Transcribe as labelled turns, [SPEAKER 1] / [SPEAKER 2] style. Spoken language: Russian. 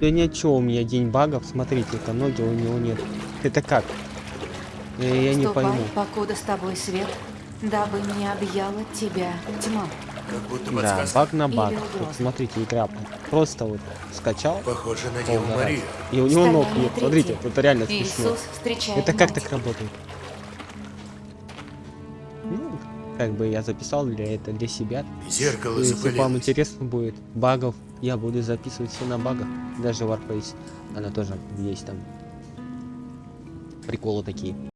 [SPEAKER 1] Да ничего, у меня день багов, смотрите-ка, ноги у него нет. Это как? Я, я не
[SPEAKER 2] Ступай,
[SPEAKER 1] пойму.
[SPEAKER 2] покуда с тобой свет, дабы не объяла тебя тьма.
[SPEAKER 3] Как будто
[SPEAKER 1] Да, баг на баг. Вот смотрите, игра просто вот скачал.
[SPEAKER 3] Похоже на Деву. Марию.
[SPEAKER 1] И у него ног нет. Смотрите, это реально смешно.
[SPEAKER 2] Иисус
[SPEAKER 1] Это как
[SPEAKER 2] мать.
[SPEAKER 1] так работает? Ну, как бы я записал для этого для себя.
[SPEAKER 3] Зеркало
[SPEAKER 1] Если вам
[SPEAKER 3] запылилось.
[SPEAKER 1] интересно будет багов, я буду записывать все на багах. Даже Warface, она тоже есть там. Приколы такие.